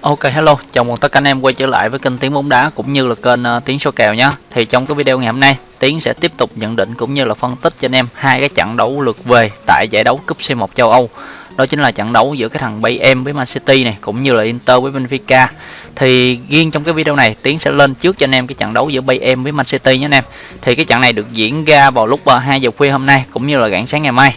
Ok hello, chào mừng tất cả anh em quay trở lại với kênh Tiếng bóng đá cũng như là kênh uh, Tiếng số kèo nhé. Thì trong cái video ngày hôm nay, Tiến sẽ tiếp tục nhận định cũng như là phân tích cho anh em hai cái trận đấu lượt về tại giải đấu cúp C1 châu Âu. Đó chính là trận đấu giữa cái thằng Bayern với Man City này cũng như là Inter với Benfica. Thì riêng trong cái video này, Tiến sẽ lên trước cho anh em cái trận đấu giữa Bayern với Man City nhé anh em. Thì cái trận này được diễn ra vào lúc ờ, uh, 2 giờ khuya hôm nay cũng như là rạng sáng ngày mai.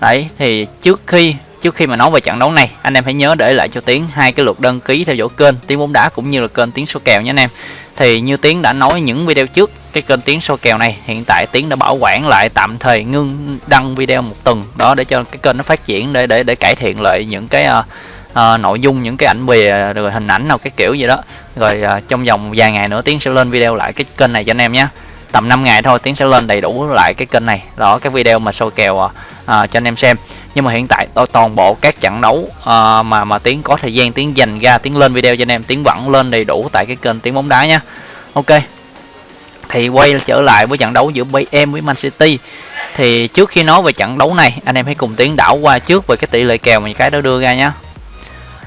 Đấy, thì trước khi trước khi mà nói về trận đấu này anh em hãy nhớ để lại cho tiến hai cái lượt đăng ký theo dõi kênh tiếng bóng đá cũng như là kênh tiếng số kèo nhé anh em. Thì như tiến đã nói những video trước cái kênh tiếng số kèo này hiện tại tiến đã bảo quản lại tạm thời ngưng đăng video một tuần. Đó để cho cái kênh nó phát triển để để để cải thiện lại những cái uh, uh, nội dung những cái ảnh bìa rồi hình ảnh nào cái kiểu gì đó. Rồi uh, trong vòng vài ngày nữa tiến sẽ lên video lại cái kênh này cho anh em nhé. Tầm 5 ngày thôi tiến sẽ lên đầy đủ lại cái kênh này. Đó cái video mà soi kèo uh, cho anh em xem nhưng mà hiện tại tôi toàn bộ các trận đấu uh, mà mà tiến có thời gian tiến dành ra tiến lên video cho anh em tiến vẫn lên đầy đủ tại cái kênh tiếng bóng đá nha. Ok. Thì quay trở lại với trận đấu giữa Bayern với Man City. Thì trước khi nói về trận đấu này anh em hãy cùng tiến đảo qua trước về cái tỷ lệ kèo mà cái đó đưa ra nhé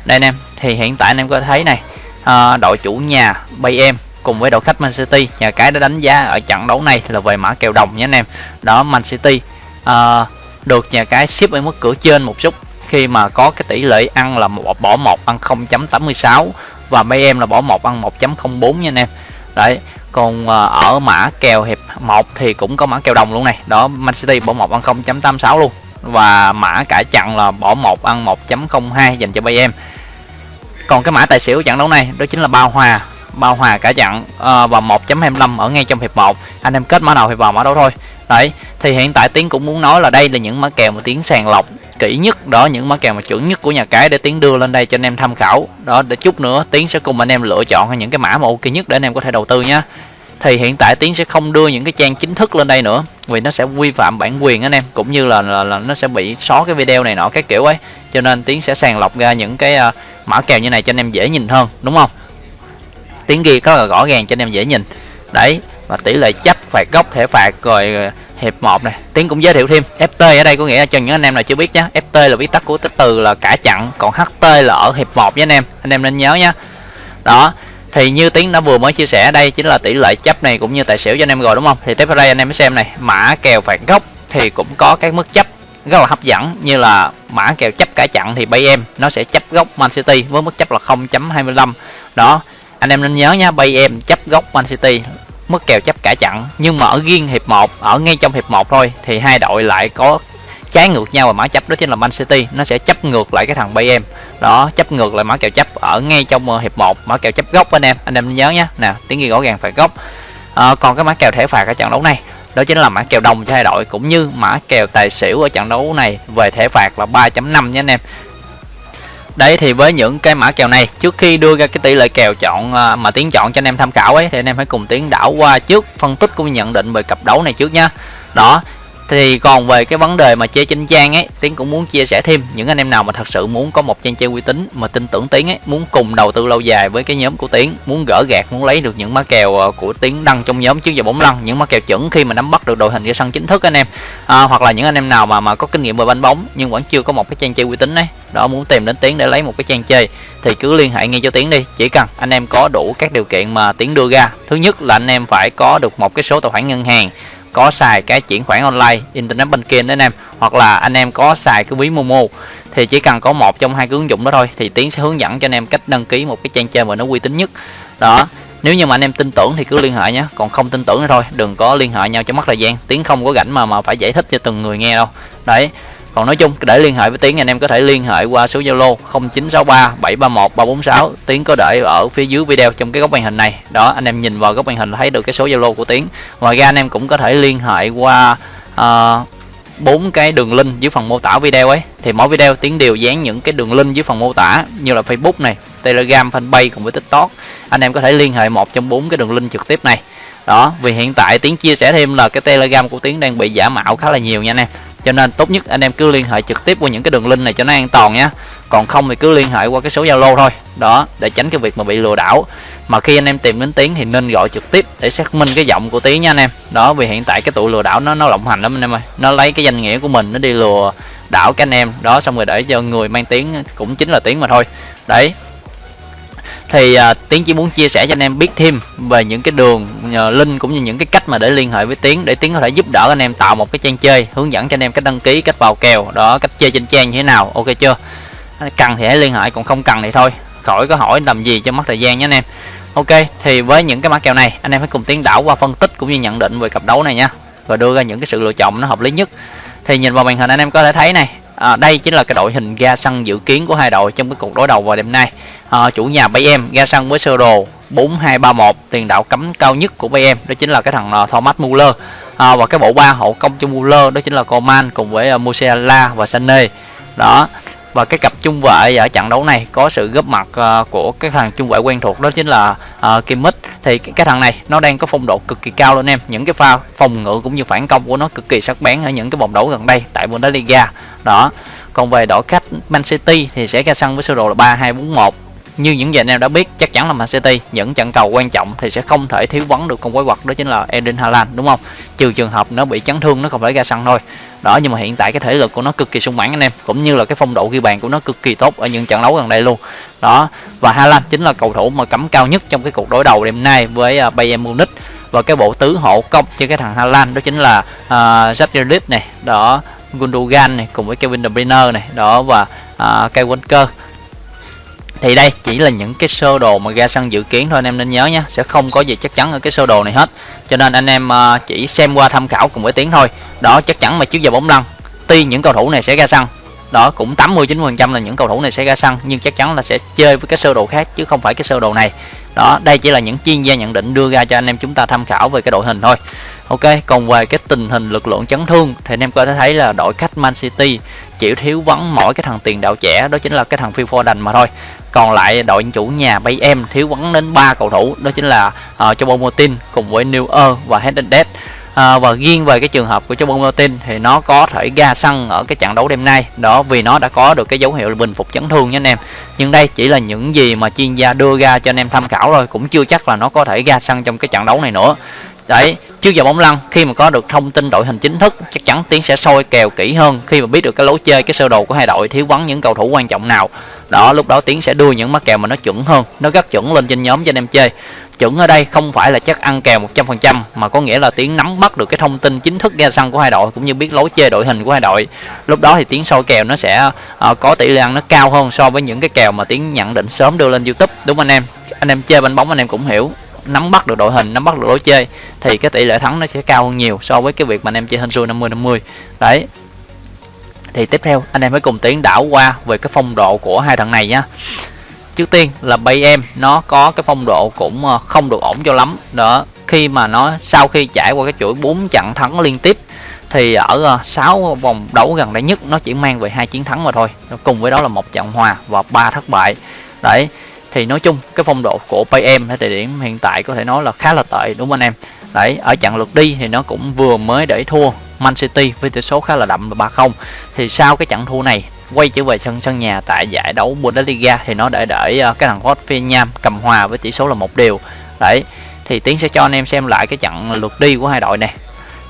đây anh em thì hiện tại anh em có thấy này uh, đội chủ nhà Bayern cùng với đội khách Man City nhà cái đã đánh giá ở trận đấu này là về mã kèo đồng nhé anh em. Đó Man City uh, được nhà cái ship ở mức cửa trên một chút. Khi mà có cái tỷ lệ ăn là một bỏ một ăn 0.86 và mấy em là bỏ một ăn 1.04 nha anh em. Đấy còn à, ở mã kèo hiệp 1 thì cũng có mã kèo đồng luôn này. Đó Man City bỏ một ăn 0.86 luôn. Và mã cả chặn là bỏ một ăn 1.02 dành cho bay em. Còn cái mã tài xỉu trận đấu này? Đó chính là bao hòa. Bao hòa cả chặn uh, và 1.25 ở ngay trong hiệp 1 anh em kết mã nào thì vào mã đó thôi. Đấy thì hiện tại tiến cũng muốn nói là đây là những mã kèo mà tiến sàng lọc kỹ nhất. Đó những mã kèo mà chuẩn nhất của nhà cái để tiến đưa lên đây cho anh em tham khảo. Đó để chút nữa tiến sẽ cùng anh em lựa chọn những cái mã mà ok nhất để anh em có thể đầu tư nhé thì hiện tại tiến sẽ không đưa những cái trang chính thức lên đây nữa vì nó sẽ vi phạm bản quyền anh em cũng như là, là, là nó sẽ bị xóa cái video này nọ cái kiểu ấy. Cho nên tiến sẽ sàng lọc ra những cái uh, mã kèo như này cho anh em dễ nhìn hơn đúng không? Tiến ghi rất là rõ ràng cho anh em dễ nhìn. Đấy và tỷ lệ chấp phạt góc thẻ phạt rồi hiệp 1 này. Tiến cũng giới thiệu thêm ft ở đây có nghĩa là cho những anh em nào chưa biết nhé ft là viết tắt của từ là cả chặn, còn ht là ở hiệp 1 với anh em. Anh em nên nhớ nhé đó, thì như tiến đã vừa mới chia sẻ, đây chính là tỷ lệ chấp này cũng như tài xỉu cho anh em rồi, đúng không? Thì tiếp theo đây anh em mới xem này, mã kèo phạt góc thì cũng có các mức chấp rất là hấp dẫn, như là mã kèo chấp cả chặn thì bay em, nó sẽ chấp góc Man City với mức chấp là 0.25 đó, anh em nên nhớ nha bay em chấp góc Man City mất kèo chấp cả chặn. Nhưng mà ở riêng hiệp 1 ở ngay trong hiệp 1 thôi thì hai đội lại có trái ngược nhau và mã chấp. Đó chính là Man City. Nó sẽ chấp ngược lại cái thằng Bayern. Đó chấp ngược lại mã kèo chấp ở ngay trong ờ, hiệp 1 mã kèo chấp gốc anh em. Anh em nhớ nhé nè tiếng ghi rõ ràng phải gốc à, ờ, còn cái mã kèo thẻ phạt ở trận đấu này. Đó chính là mã kèo đồng cho hai đội cũng như mã kèo tài xỉu ở trận đấu này. Về thẻ phạt là 3.5 nhé anh em đấy, thì với những cái mã kèo này, trước khi đưa ra cái tỷ lệ kèo chọn à, mà tiến chọn cho anh em tham khảo ấy, thì anh em hãy cùng tiến đảo qua trước phân tích cũng nhận định về cặp đấu này trước nha. Đó thì còn về cái vấn đề mà chơi trên trang ấy tiến cũng muốn chia sẻ thêm. Những anh em nào mà thật sự muốn có một trang chơi uy tín mà tin tưởng tiến ấy muốn cùng đầu tư lâu dài với cái nhóm của tiến muốn gỡ gạt muốn lấy được những má kèo ờ, của tiến đăng trong nhóm trước giờ bóng lăn những má kèo chuẩn khi mà nắm bắt được đội hình ra sân chính thức anh em. À, hoặc là những anh em nào mà mà có kinh nghiệm về banh bóng nhưng vẫn chưa có một cái trang chơi uy tín ấy đó muốn tìm đến tiến để lấy một cái trang chơi thì cứ liên hệ ngay cho tiến đi. Chỉ cần anh em có đủ các điều kiện mà tiến đưa ra. Thứ nhất là anh em phải có được một cái số tài khoản ngân hàng có xài cái chuyển khoản online, internet banking đấy anh em, hoặc là anh em có xài cái ví momo, thì chỉ cần có một trong hai cái ứng dụng đó thôi, thì tiến sẽ hướng dẫn cho anh em cách đăng ký một cái trang chơi mà nó uy tín nhất. Đó, nếu như mà anh em tin tưởng thì cứ liên hệ nhé, còn không tin tưởng thì thôi, đừng có liên hệ nhau cho mất thời gian. Tiến không có rảnh mà mà phải giải thích cho từng người nghe đâu. Đấy còn nói chung để liên hệ với tiến anh em có thể liên hệ qua số zalo 0963 731 346 tiến có để ở phía dưới video trong cái góc màn hình này. Đó anh em nhìn vào góc màn hình thấy được cái số zalo của tiến. Ngoài ra anh em cũng có thể liên hệ qua uh, bốn cái đường link dưới phần mô tả video ấy. Thì mỗi video tiến đều dán những cái đường link dưới phần mô tả như là facebook này telegram fanpage cùng với tiktok. Anh em có thể liên hệ một trong bốn cái đường link trực tiếp này. Đó vì hiện tại tiến chia sẻ thêm là cái telegram của tiến đang bị giả mạo khá là nhiều nha anh em cho nên tốt nhất anh em cứ liên hệ trực tiếp qua những cái đường link này cho nó an toàn nhé. Còn không thì cứ liên hệ qua cái số zalo thôi. Đó, để tránh cái việc mà bị lừa đảo. Mà khi anh em tìm đến tiếng thì nên gọi trực tiếp để xác minh cái giọng của tiếng nha anh em. Đó, vì hiện tại cái tụi lừa đảo nó nó lộng hành lắm anh em ơi. Nó lấy cái danh nghĩa của mình, nó đi lừa đảo các anh em. Đó, xong rồi để cho người mang tiếng cũng chính là tiếng mà thôi. Đấy thì uh, tiến chỉ muốn chia sẻ cho anh em biết thêm về những cái đường uh, link cũng như những cái cách mà để liên hệ với tiến để tiến có thể giúp đỡ anh em tạo một cái trang chơi hướng dẫn cho anh em cách đăng ký cách vào kèo đó cách chơi trên trang như thế nào ok chưa? Cần thì hãy liên hệ còn không cần thì thôi khỏi có hỏi làm gì cho mất thời gian nhé anh em. Ok thì với những cái mã kèo này anh em hãy cùng tiến đảo qua phân tích cũng như nhận định về cặp đấu này nha và đưa ra những cái sự lựa chọn nó hợp lý nhất. Thì nhìn vào màn hình anh em có thể thấy này à, đây chính là cái đội hình ga sân dự kiến của hai đội trong cái cuộc đối đầu vào đêm nay à, chủ nhà Bayern ra sân với sơ đồ 4231 tiền đạo cấm cao nhất của Bayern đó chính là cái thằng ờ, Thomas Muller. À, và cái bộ ba hậu công cho Muller đó chính là Coman cùng với uh, Musiala và Sané. Đó và cái cặp trung vệ ở trận đấu này có sự góp mặt uh, của cái thằng trung vệ quen thuộc đó chính là uh, Kimmich thì cái, cái thằng này nó đang có phong độ cực kỳ cao luôn em những cái pha phòng ngự cũng như phản công của nó cực kỳ sắc bén ở những cái vòng đấu gần đây tại Bundesliga. Đó còn về đội khách Man City thì sẽ ra sân với sơ đồ là 3241 như những gì anh em đã biết chắc chắn là Man City những trận cầu quan trọng thì sẽ không thể thiếu vắng được con quái vật đó chính là Eden Haaland đúng không? Trừ trường hợp nó bị chấn thương nó không phải ra sân thôi. Đó nhưng mà hiện tại cái thể lực của nó cực kỳ sung mãn anh em cũng như là cái phong độ ghi bàn của nó cực kỳ tốt ở những trận đấu gần đây luôn. Đó và Haaland chính là cầu thủ mà cắm cao nhất trong cái cuộc đối đầu đêm nay với à, Bayern Munich. Và cái bộ tứ hộ công cho cái thằng Haaland đó chính là uh, này đó Gundogan này cùng với Kevin De Bruyne này đó và uh, Kyle Walker thì đây, chỉ là những cái sơ đồ mà ra sân dự kiến thôi, anh em nên nhớ nhé sẽ không có gì chắc chắn ở cái sơ đồ này hết. Cho nên anh em ờ, chỉ xem qua tham khảo cùng với tiếng thôi. Đó chắc chắn mà trước giờ bóng lăn. Tuy những cầu thủ này sẽ ra sân đó cũng 89 phần trăm là những cầu thủ này sẽ ra sân nhưng chắc chắn là sẽ chơi với cái sơ đồ khác, chứ không phải cái sơ đồ này. Đó, đây chỉ là những chuyên gia nhận định đưa ra cho anh em chúng ta tham khảo về cái đội hình thôi. Ok, còn về cái tình hình lực lượng chấn thương, thì anh em có thể thấy là đội khách Man City chỉ thiếu vắng mỗi cái thằng tiền đạo trẻ đó chính là cái thằng Phil Foden mà thôi. Còn lại đội chủ nhà bay em thiếu vắng đến ba cầu thủ đó chính là uh, cho Motin cùng với Neuer và Hernandez à, ờ, và riêng về cái trường hợp của Chobon Martin thì nó có thể ra sân ở cái trận đấu đêm nay. Đó vì nó đã có được cái dấu hiệu bình phục chấn thương nha anh em. Nhưng đây chỉ là những gì mà chuyên gia đưa ra cho anh em tham khảo thôi cũng chưa chắc là nó có thể ra sân trong cái trận đấu này nữa đấy trước giờ bóng lăn khi mà có được thông tin đội hình chính thức chắc chắn tiến sẽ soi kèo kỹ hơn khi mà biết được cái lối chơi cái sơ đồ của hai đội thiếu vắng những cầu thủ quan trọng nào. Đó lúc đó tiến sẽ đưa những mắc kèo mà nó chuẩn hơn nó rất chuẩn lên trên nhóm cho anh em chơi. Chuẩn ở đây không phải là chắc ăn kèo 100% mà có nghĩa là tiến nắm bắt được cái thông tin chính thức ra sân của hai đội cũng như biết lối chơi đội hình của hai đội. Lúc đó thì tiến soi kèo nó sẽ uh, có tỷ lệ ăn nó cao hơn so với những cái kèo mà tiến nhận định sớm đưa lên youtube. Đúng anh em? Anh em chơi bánh bóng anh em cũng hiểu nắm bắt được đội hình, nắm bắt được lối chơi, thì cái tỷ lệ thắng nó sẽ cao hơn nhiều so với cái việc mà anh em chơi hên xui 50 50 đấy. Thì tiếp theo, anh em phải cùng tiến đảo qua về cái phong độ của hai thằng này nhá. Trước tiên là bay em, nó có cái phong độ cũng ờ, không được ổn cho lắm. Đó, khi mà nó, sau khi trải qua cái chuỗi 4 trận thắng liên tiếp, thì ở ờ, 6 vòng đấu gần đây nhất, nó chỉ mang về hai chiến thắng mà thôi. Cùng với đó là một trận hòa và ba thất bại. Đấy thì nói chung, cái phong độ của PM ở thời điểm hiện tại có thể nói là khá là tệ, đúng không anh em? Đấy, ở trận lượt đi thì nó cũng vừa mới để thua Man City với tỷ số khá là đậm là 3-0 thì sau cái trận thua này, quay trở về sân sân nhà tại giải đấu Bundesliga thì nó để để ờ, cái thằng Hoffenheim cầm hòa với tỷ số là một điều đấy, thì tiến sẽ cho anh em xem lại cái trận lượt đi của hai đội này.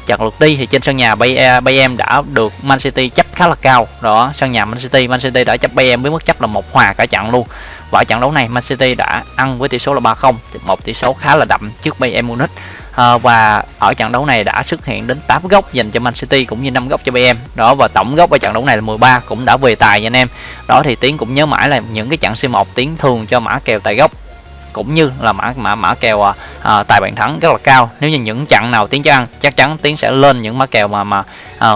Trận lượt đi thì trên sân nhà bay Bayern ờ, đã được Man City chấp khá là cao. Đó, sân nhà Man City Man City đã chấp Bayern với mức chấp là một hòa cả trận luôn và trận đấu này Man City đã ăn với tỷ số là 3-0 một tỷ số khá là đậm trước Bayern Munich. À, và ở trận đấu này đã xuất hiện đến 8 góc dành cho Man City cũng như 5 góc cho bayern. Đó và tổng góc ở trận đấu này là 13 cũng đã về tài nha anh em. Đó thì tiến cũng nhớ mãi là những cái trận C1 tiến thường cho mã kèo tài góc cũng như là mã mã mã kèo à, à, tài bàn thắng rất là cao. Nếu như những trận nào tiến cho ăn chắc chắn tiến sẽ lên những mã kèo mà mà à,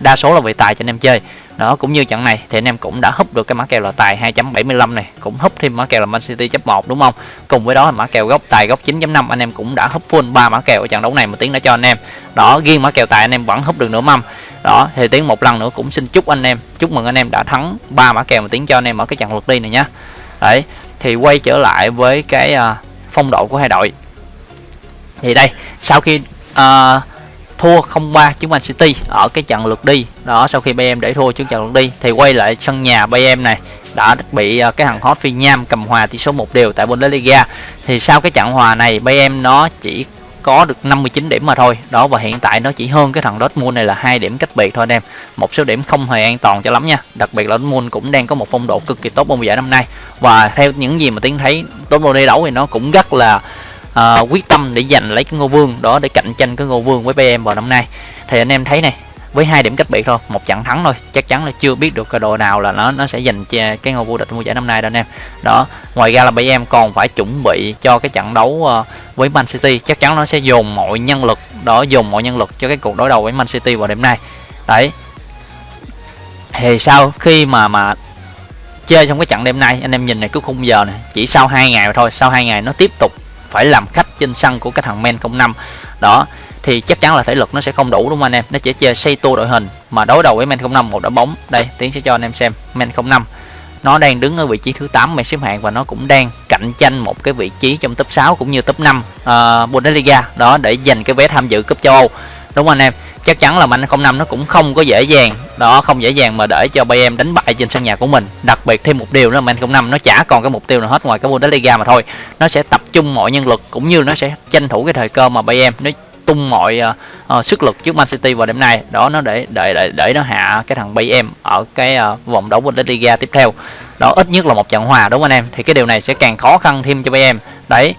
đa số là về tài cho anh em chơi đó cũng như trận này thì anh em cũng đã húp được cái mã kèo là tài 2.75 này cũng húp thêm mã kèo là Man City chấp 1 đúng không? Cùng với đó là mã kèo góc tài góc 9.5 anh em cũng đã húp full ba mã kèo ở trận đấu này mà tiếng đã cho anh em. Đó riêng mã kèo tài anh em vẫn húp được nửa mâm. Đó thì tiếng một lần nữa cũng xin chúc anh em chúc mừng anh em đã thắng ba mã kèo mà tiếng cho anh em ở cái trận lượt đi này nhá. Đấy thì quay trở lại với cái uh, phong độ của hai đội. Thì đây sau khi uh, thua 0-3 trước Man City ở cái trận lượt đi. Đó, sau khi Bayern để thua trước trận lượt đi thì quay lại sân nhà Bayern này đã bị ờ, cái thằng hot phi nham cầm hòa tỷ số một đều tại Bundesliga. Thì sau cái trận hòa này Bayern nó chỉ có được 59 điểm mà thôi. Đó, và hiện tại nó chỉ hơn cái thằng Dortmund này là hai điểm cách biệt thôi anh em. Một số điểm không hề an toàn cho lắm nha. Đặc biệt là Dortmund cũng đang có một phong độ cực kỳ tốt trong giải năm nay. Và theo những gì mà tiến thấy, Dortmund đi đấu thì nó cũng rất là uh, quyết tâm để giành lấy cái ngôi vương đó để cạnh tranh cái ngôi vương với BM vào năm nay. Thì anh em thấy này với hai điểm cách biệt thôi một trận thắng thôi chắc chắn là chưa biết được cái đội nào là nó nó sẽ giành cái ngôi vô địch mùa giải năm nay đâu anh em. Đó ngoài ra là bây em còn phải chuẩn bị cho cái trận đấu ờ, với Man City. Chắc chắn nó sẽ dồn mọi nhân lực đó dồn mọi nhân lực cho cái cuộc đối đầu với Man City vào đêm nay. Đấy. Thì sau khi mà mà chơi trong cái trận đêm nay anh em nhìn này cái khung giờ này chỉ sau hai ngày thôi sau hai ngày nó tiếp tục phải làm khách trên sân của cái thằng Men 05 đó thì chắc chắn là thể lực nó sẽ không đủ đúng không anh em? Nó chỉ chơi xây tua đội hình mà đối đầu với Men 05 một đội bóng. Đây tiến sẽ cho anh em xem Men 05 nó đang đứng ở vị trí thứ 8 mày xếp hạng và nó cũng đang cạnh tranh một cái vị trí trong top 6 cũng như top 5 uh, à, Bundesliga. Đó để giành cái vé tham dự cúp châu Âu. Đúng không anh em? Chắc chắn là Man 05 nó cũng không có dễ dàng. Đó không dễ dàng mà để cho Bayern đánh bại trên sân nhà của mình. Đặc biệt thêm một điều nữa là Man 05 nó chả còn cái mục tiêu nào hết ngoài cái Bundesliga mà thôi. Nó sẽ tập trung mọi nhân lực cũng như nó sẽ tranh thủ cái thời cơ mà Bayern nó tung mọi uh, uh, sức lực trước Man City vào đêm nay. Đó nó để để để, để nó hạ cái thằng Bayern ở cái uh, vòng đấu Bundesliga tiếp theo. Đó ít nhất là một trận hòa đúng không anh em? Thì cái điều này sẽ càng khó khăn thêm cho Bayern. Đấy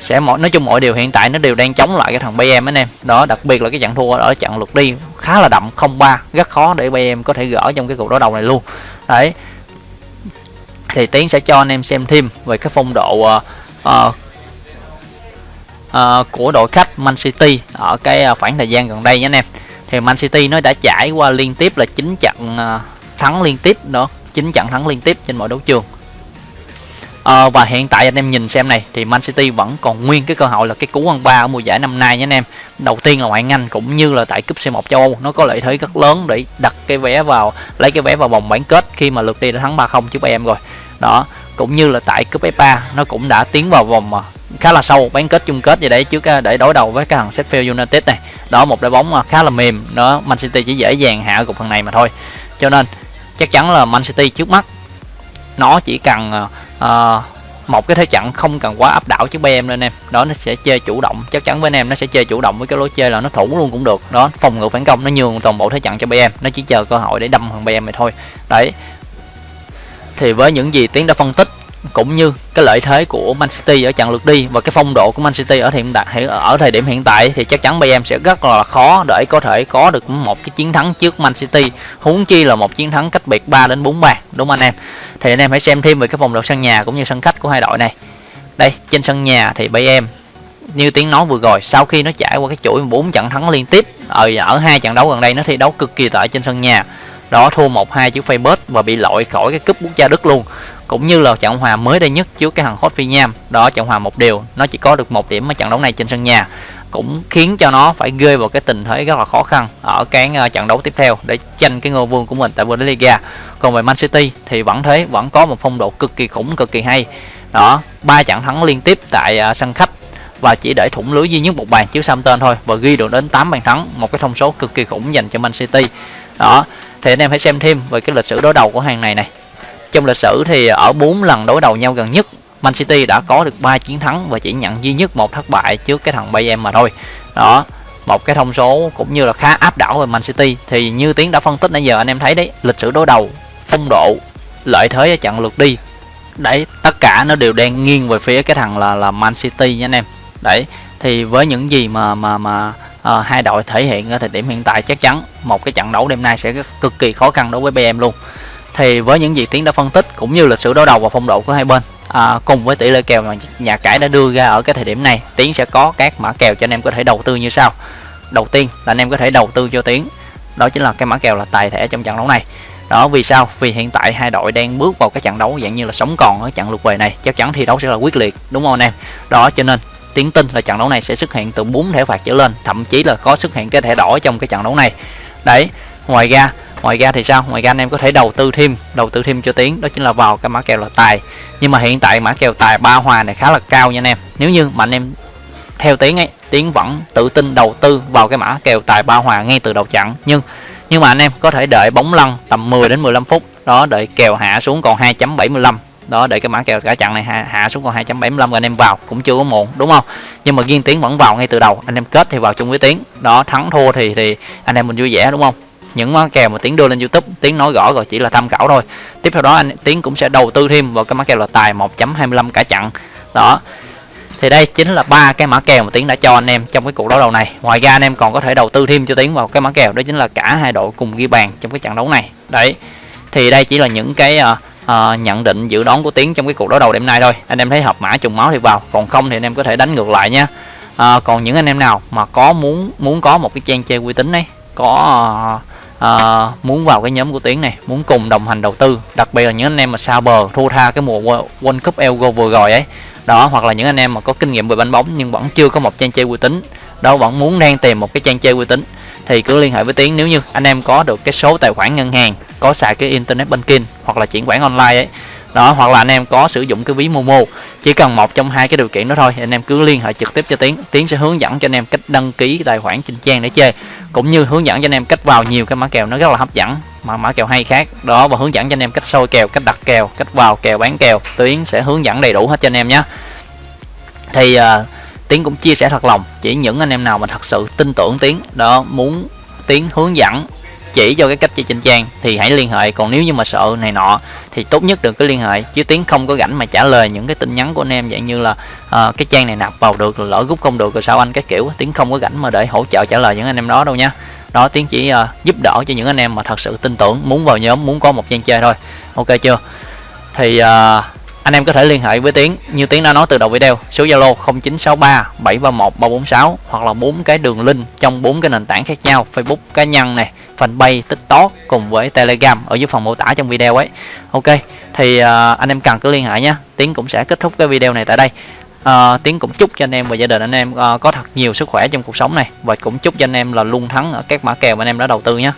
sẽ mọi nói chung mọi điều hiện tại nó đều đang chống lại cái thằng BM anh em. Đó đặc biệt là cái trận thua ở trận lượt đi khá là đậm 0-3 rất khó để BM có thể gỡ trong cái cuộc đối đầu này luôn. Đấy. Thì tiến sẽ cho anh em xem thêm về cái phong độ uh, uh, uh, của đội khách Man City ở cái ờ, khoảng thời gian gần đây nhé anh em. Thì Man City nó đã trải qua liên tiếp là 9 trận uh, thắng liên tiếp đó 9 trận thắng liên tiếp trên mọi đấu trường à, và hiện tại anh em nhìn xem này thì Man City vẫn còn nguyên cái cơ hội là cái cú ăn ba ở mùa giải năm nay nhé anh em. Đầu tiên là ngoại Anh cũng như là tại cúp C1 châu Âu nó có lợi thế rất lớn để đặt cái vé vào lấy cái vé vào vòng bán kết khi mà lượt đi đã thắng 3-0 trước em rồi. Đó cũng như là tại cúp FA nó cũng đã tiến vào vòng à, khá là sâu bán kết chung kết vậy đấy trước à, để đối đầu với cái thằng Sheffield United này. Đó một đội bóng à, khá là mềm đó Man City chỉ dễ dàng hạ cục phần này mà thôi. Cho nên chắc chắn là Man City trước mắt nó chỉ cần à, một cái thế trận không cần quá áp đảo chứ BM lên em. Đó nó sẽ chơi chủ động. Chắc chắn với anh em nó sẽ chơi chủ động với cái lối chơi là nó thủ luôn cũng được. Đó phòng ngự phản công nó nhường toàn bộ thế trận cho BM nó chỉ chờ cơ hội để đâm thằng BM này thôi. Đấy. Thì với những gì tiến đã phân tích cũng như cái lợi thế của Man City ở trận lượt đi và cái phong độ của Man City ở hiện tại, ở thời điểm hiện tại thì chắc chắn BM sẽ rất là khó để có thể có được một cái chiến thắng trước Man City. Huống chi là một chiến thắng cách biệt 3 đến 4 bàn, đúng không anh em? Thì anh em hãy xem thêm về cái phong độ sân nhà cũng như sân khách của hai đội này. Đây, trên sân nhà thì BM như tiếng nói vừa rồi, sau khi nó trải qua cái chuỗi 4 trận thắng liên tiếp, ở ở hai trận đấu gần đây nó thi đấu cực kỳ tệ trên sân nhà. Đó, thua 1-2 trước Facebook và bị loại khỏi cái cúp quốc gia Đức luôn cũng như là trận hòa mới đây nhất trước cái thằng Hot Nham đó, trận hòa một điều nó chỉ có được một điểm ở trận đấu này trên sân nhà. Cũng khiến cho nó phải rơi vào cái tình thế rất là khó khăn ở cái ờ, trận đấu tiếp theo để tranh cái ngôi vương của mình tại Bundesliga. Còn về Man City thì vẫn thế, vẫn có một phong độ cực kỳ khủng, cực kỳ hay. Đó, ba trận thắng liên tiếp tại ờ, sân khách và chỉ để thủng lưới duy nhất một bàn trước Southampton thôi và ghi được đến 8 bàn thắng, một cái thông số cực kỳ khủng dành cho Man City. Đó, thì anh em hãy xem thêm về cái lịch sử đối đầu của hàng này này trong lịch sử thì ở 4 lần đối đầu nhau gần nhất Man City đã có được 3 chiến thắng và chỉ nhận duy nhất một thất bại trước cái thằng Bayern mà thôi. Đó một cái thông số cũng như là khá áp đảo về Man City. Thì như tiến đã phân tích nãy giờ anh em thấy đấy lịch sử đối đầu phong độ lợi thế ở trận lượt đi. Đấy tất cả nó đều đang nghiêng về phía cái thằng là là Man City nha anh em. Đấy thì với những gì mà mà mà uh, hai đội thể hiện ở thời điểm hiện tại chắc chắn một cái trận đấu đêm nay sẽ cực kỳ khó khăn đối với BM luôn thì với những gì tiến đã phân tích cũng như lịch sử đối đầu và phong độ của hai bên à, cùng với tỷ lệ kèo mà nhà cái đã đưa ra ở cái thời điểm này tiến sẽ có các mã kèo cho anh em có thể đầu tư như sau. Đầu tiên là anh em có thể đầu tư cho tiến đó chính là cái mã kèo là tài thẻ trong trận đấu này. Đó vì sao? Vì hiện tại hai đội đang bước vào cái trận đấu dạng như là sống còn ở trận lượt về này chắc chắn thi đấu sẽ là quyết liệt đúng không anh em? Đó cho nên tiến tin là trận đấu này sẽ xuất hiện từ 4 thẻ phạt trở lên thậm chí là có xuất hiện cái thẻ đỏ trong cái trận đấu này. Đấy ngoài ra ngoài ra thì sao? Ngoài ra anh em có thể đầu tư thêm đầu tư thêm cho tiến đó chính là vào cái mã kèo là tài. Nhưng mà hiện tại mã kèo tài ba hòa này khá là cao nha anh em. Nếu như mà anh em theo tiến ấy tiến vẫn tự tin đầu tư vào cái mã kèo tài ba hòa ngay từ đầu trận nhưng nhưng mà anh em có thể đợi bóng lăn tầm 10 đến 15 phút đó đợi kèo hạ xuống còn 2.75 đó để cái mã kèo cả chặn này hạ, hạ xuống còn 2.75 rồi anh em vào cũng chưa có muộn đúng không? Nhưng mà riêng tiến vẫn vào ngay từ đầu anh em kết thì vào chung với tiến đó thắng thua thì thì anh em mình vui vẻ đúng không? Những mã kèo mà tiến đưa lên youtube. Tiến nói rõ rồi chỉ là tham khảo thôi. Tiếp theo đó anh tiến cũng sẽ đầu tư thêm vào cái mã kèo là tài 1.25 cả chặn đó. Thì đây chính là ba cái mã kèo mà tiến đã cho anh em trong cái cuộc đấu đầu này. Ngoài ra anh em còn có thể đầu tư thêm cho tiến vào cái mã kèo đó chính là cả hai đội cùng ghi bàn trong cái trận đấu này. Đấy. Thì đây chỉ là những cái uh, uh, nhận định dự đoán của tiến trong cái cuộc đấu đầu đêm nay thôi. Anh em thấy hợp mã trùng máu thì vào. Còn không thì anh em có thể đánh ngược lại nha. Uh, còn những anh em nào mà có muốn muốn có một cái trang chơi uy tín đấy có uh, à, muốn vào cái nhóm của tiến này muốn cùng đồng hành đầu tư đặc biệt là những anh em mà xa bờ thua tha cái mùa World Cup Euro vừa rồi ấy. Đó hoặc là những anh em mà có kinh nghiệm về bánh bóng nhưng vẫn chưa có một trang chơi uy tín. Đó vẫn muốn đang tìm một cái trang chơi uy tín. Thì cứ liên hệ với tiến nếu như anh em có được cái số tài khoản ngân hàng có xài cái internet banking hoặc là chuyển khoản online ấy. Đó hoặc là anh em có sử dụng cái ví momo chỉ cần một trong hai cái điều kiện đó thôi anh em cứ liên hệ trực tiếp cho tiến. Tiến sẽ hướng dẫn cho anh em cách đăng ký tài khoản trên trang để chơi cũng như hướng dẫn cho anh em cách vào nhiều cái mã kèo nó rất là hấp dẫn. Mà mã kèo hay khác. Đó và hướng dẫn cho anh em cách sôi kèo cách đặt kèo cách vào kèo bán kèo. Tiến sẽ hướng dẫn đầy đủ hết cho anh em nhé. Thì uh, tiến cũng chia sẻ thật lòng chỉ những anh em nào mà thật sự tin tưởng tiến đó muốn tiến hướng dẫn chỉ cho cái cách chơi trên trang thì hãy liên hệ. Còn nếu như mà sợ này nọ thì tốt nhất đừng có liên hệ. Chứ tiến không có rảnh mà trả lời những cái tin nhắn của anh em dạng như là uh, cái trang này nạp vào được rồi lỡ rút không được rồi sao anh cái kiểu. Tiến không có rảnh mà để hỗ trợ trả lời những anh em đó đâu nha. Đó tiến chỉ uh, giúp đỡ cho những anh em mà thật sự tin tưởng muốn vào nhóm muốn có một trang chơi thôi. Ok chưa? Thì uh, anh em có thể liên hệ với Tiến. Như Tiến đã nói từ đầu video số Zalo 0963 731 346 hoặc là bốn cái đường link trong bốn cái nền tảng khác nhau. Facebook cá nhân này fanpage tiktok cùng với telegram ở dưới phần mô tả trong video ấy. Ok thì uh, anh em cần cứ liên hệ nhé. Tiến cũng sẽ kết thúc cái video này tại đây. Uh, tiến cũng chúc cho anh em và gia đình anh em uh, có thật nhiều sức khỏe trong cuộc sống này. Và cũng chúc cho anh em là luôn thắng ở các mã kèo mà anh em đã đầu tư nhé.